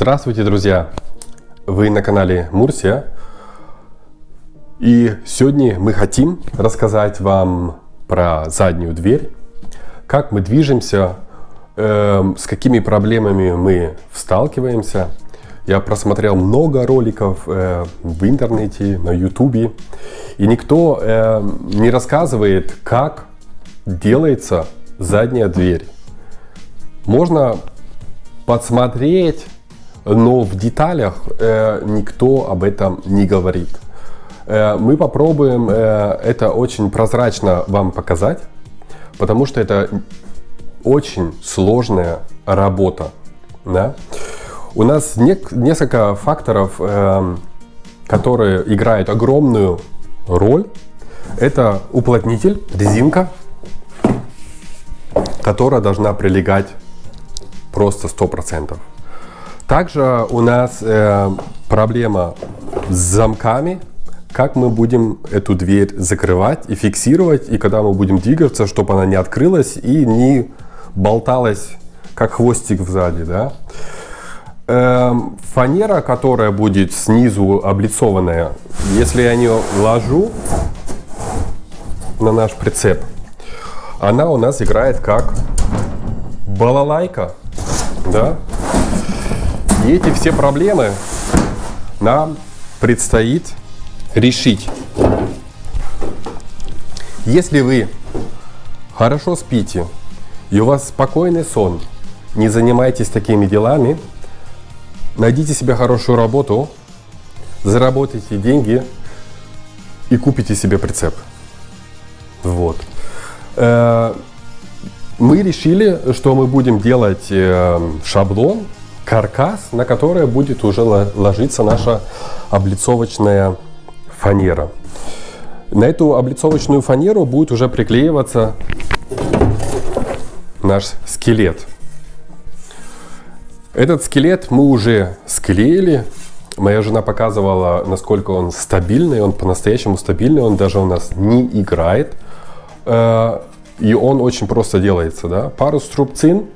Здравствуйте, друзья! Вы на канале Мурсия. И сегодня мы хотим рассказать вам про заднюю дверь, как мы движемся, э, с какими проблемами мы сталкиваемся. Я просмотрел много роликов э, в интернете, на ютубе, и никто э, не рассказывает, как делается задняя дверь. Можно подсмотреть но в деталях э, никто об этом не говорит. Э, мы попробуем э, это очень прозрачно вам показать, потому что это очень сложная работа. Да? У нас не, несколько факторов, э, которые играют огромную роль. Это уплотнитель, резинка, которая должна прилегать просто 100%. Также у нас э, проблема с замками, как мы будем эту дверь закрывать и фиксировать, и когда мы будем двигаться, чтобы она не открылась и не болталась, как хвостик сзади. Да? Э, фанера, которая будет снизу облицованная, если я ее ложу на наш прицеп, она у нас играет как балалайка. Да? Эти все проблемы нам предстоит решить. Если вы хорошо спите и у вас спокойный сон, не занимайтесь такими делами, найдите себе хорошую работу, заработайте деньги и купите себе прицеп. Вот. Э, мы решили, что мы будем делать э, шаблон каркас, на который будет уже ложиться наша облицовочная фанера. На эту облицовочную фанеру будет уже приклеиваться наш скелет. Этот скелет мы уже склеили. Моя жена показывала, насколько он стабильный. Он по-настоящему стабильный. Он даже у нас не играет. Э, и он очень просто делается. Да? Пару струбцин,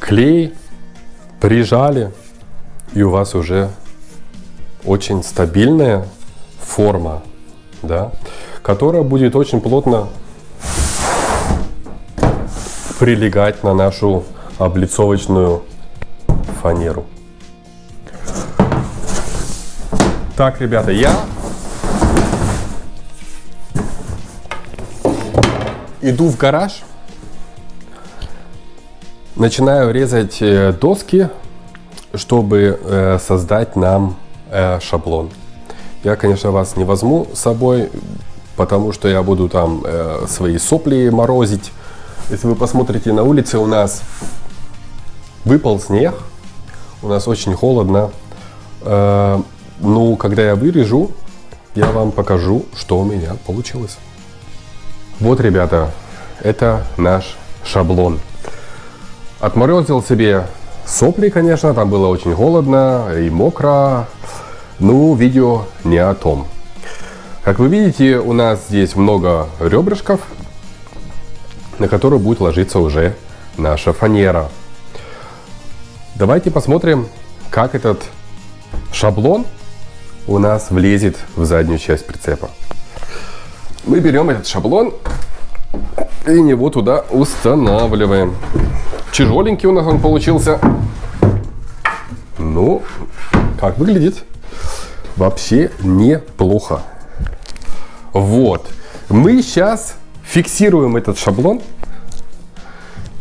клей, прижали, и у вас уже очень стабильная форма, да, которая будет очень плотно прилегать на нашу облицовочную фанеру. Так, ребята, я иду в гараж Начинаю резать э, доски, чтобы э, создать нам э, шаблон. Я, конечно, вас не возьму с собой, потому что я буду там свои сопли морозить. Если вы посмотрите на улице, у нас выпал снег, у нас очень холодно. Ну, когда я вырежу, я вам покажу, что у меня получилось. Вот, ребята, это наш шаблон. Отморозил себе сопли, конечно, там было очень холодно и мокро. Ну, видео не о том. Как вы видите, у нас здесь много ребрышков, на которые будет ложиться уже наша фанера. Давайте посмотрим, как этот шаблон у нас влезет в заднюю часть прицепа. Мы берем этот шаблон и его туда устанавливаем. Тяжеленький у нас он получился. Ну, как выглядит? Вообще неплохо. Вот. Мы сейчас фиксируем этот шаблон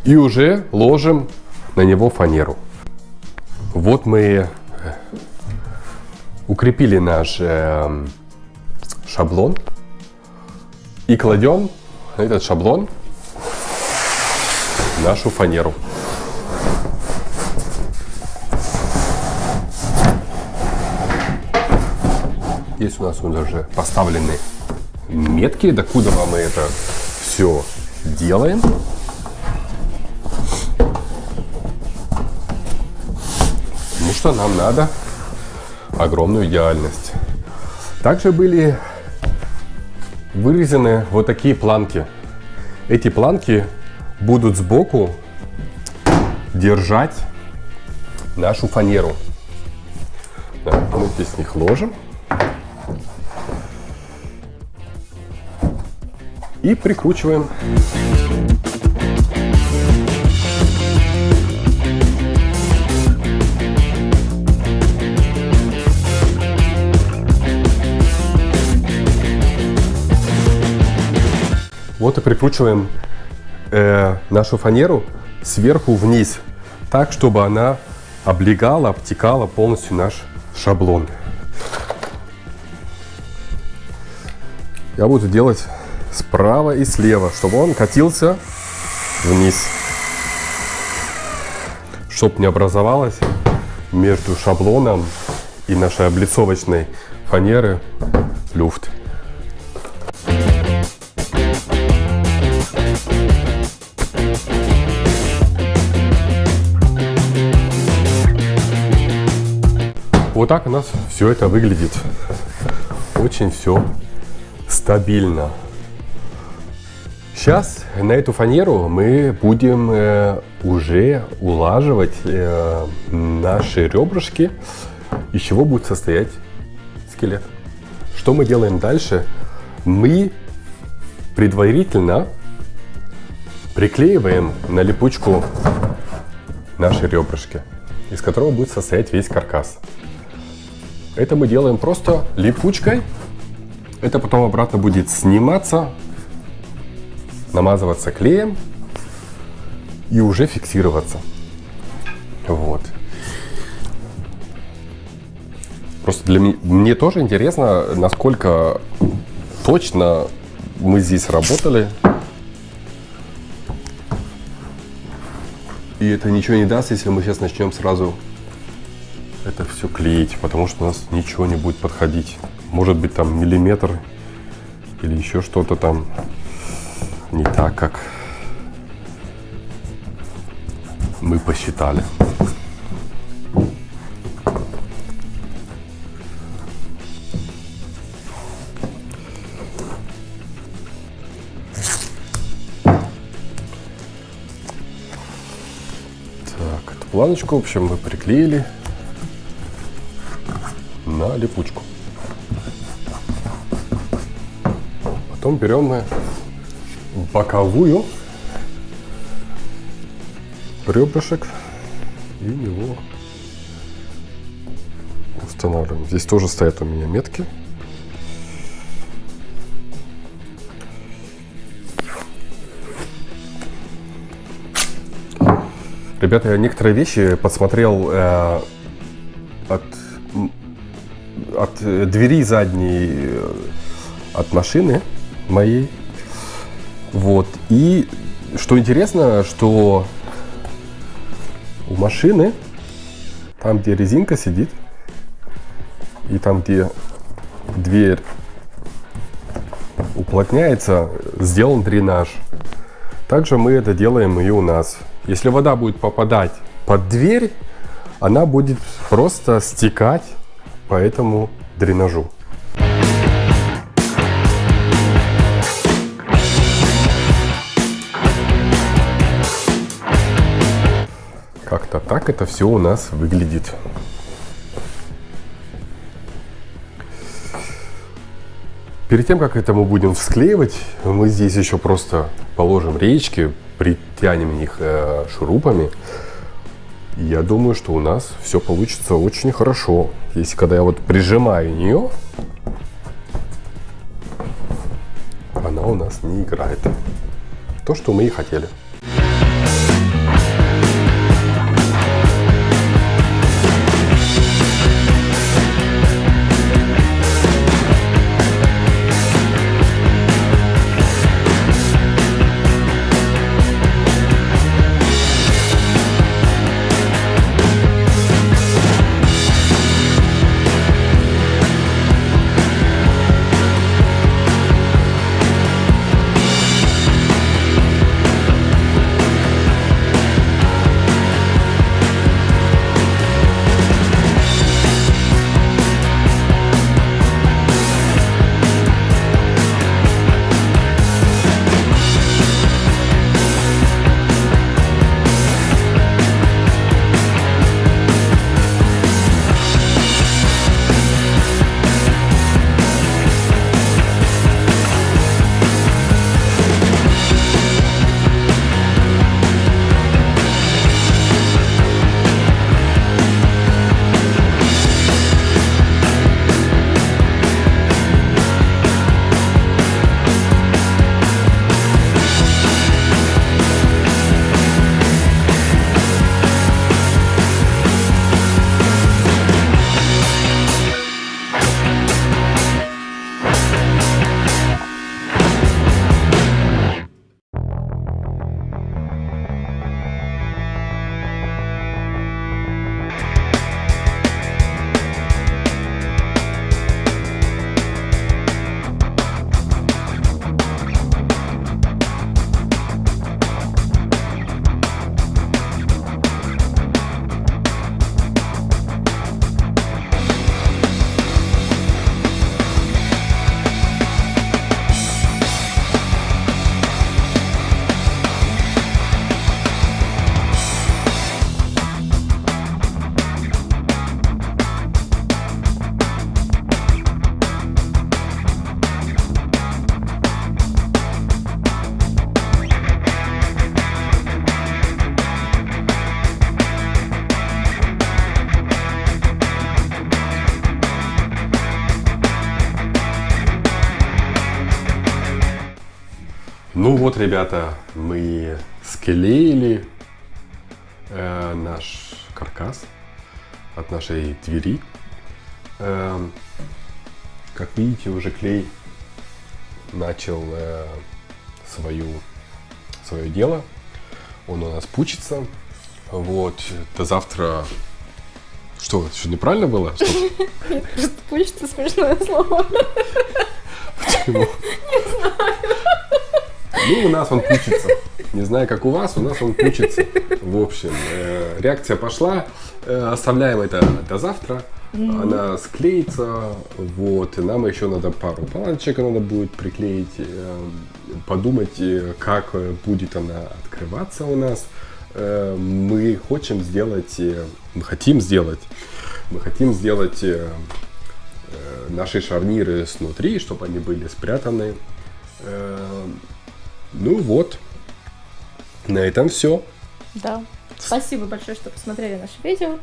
и уже ложим на него фанеру. Вот мы э, укрепили наш э, шаблон и кладем этот шаблон нашу фанеру. Здесь у нас уже поставлены метки, докуда мы это все делаем. Потому что нам надо огромную идеальность. Также были вырезаны вот такие планки. Эти планки будут сбоку держать нашу фанеру. Да, мы здесь их ложим. И прикручиваем. Вот и прикручиваем э, нашу фанеру сверху вниз, так, чтобы она облегала, обтекала полностью наш шаблон. Я буду делать справа и слева, чтобы он катился вниз. Чтобы не образовалось между шаблоном и нашей облицовочной фанеры люфт. Вот так у нас все это выглядит. Очень все стабильно. Сейчас на эту фанеру мы будем э, уже улаживать э, наши ребрышки, из чего будет состоять скелет. Что мы делаем дальше? Мы предварительно приклеиваем на липучку наши ребрышки, из которого будет состоять весь каркас. Это мы делаем просто липучкой. Это потом обратно будет сниматься, намазываться клеем и уже фиксироваться. Вот. Просто для меня мне тоже интересно, насколько точно мы здесь работали. И это ничего не даст, если мы сейчас начнем сразу это все клеить, потому что у нас ничего не будет подходить. Может быть там миллиметр или еще что-то там не так, как мы посчитали. Так, эту планочку, в общем, мы приклеили на липучку. Потом берем мы боковую ребрышек и его устанавливаем. Здесь тоже стоят у меня метки. Ребята, я некоторые вещи посмотрел э, от э, двери задней э, от машины моей. Вот. И что интересно, что у машины, там, где резинка сидит, и там, где дверь уплотняется, сделан дренаж. Также мы это делаем и у нас. Если вода будет попадать под дверь, она будет просто стекать по этому дренажу. Как-то так это все у нас выглядит. Перед тем, как это мы будем склеивать, мы здесь еще просто положим речки, притянем их э, шурупами. Я думаю, что у нас все получится очень хорошо. Если когда я вот прижимаю нее, она у нас не играет. То, что мы и хотели. Ну вот, ребята, мы склеили э, наш каркас от нашей двери. Э, как видите, уже клей начал э, свою, свое дело. Он у нас пучится. Вот, до завтра... Что, что неправильно было? Что? Пучится смешное слово. Почему? Ну, у нас он пучится. Не знаю, как у вас, у нас он пучится. В общем, э, реакция пошла. Э, оставляем это до завтра. Она склеится. Вот. И нам еще надо пару палочек надо будет приклеить. э, подумать, как будет она открываться у нас. Э, мы хотим сделать, э, мы хотим сделать, мы хотим сделать э, наши шарниры снутри, чтобы они были спрятаны. Ну вот, на этом все. Да. Спасибо большое, что посмотрели наше видео.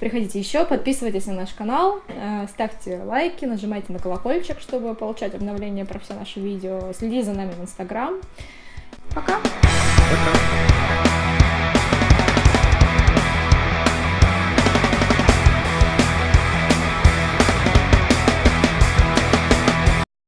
Приходите еще, подписывайтесь на наш канал, э, ставьте лайки, нажимайте на колокольчик, чтобы получать обновления про все наши видео. Следите за нами в Инстаграм. Пока!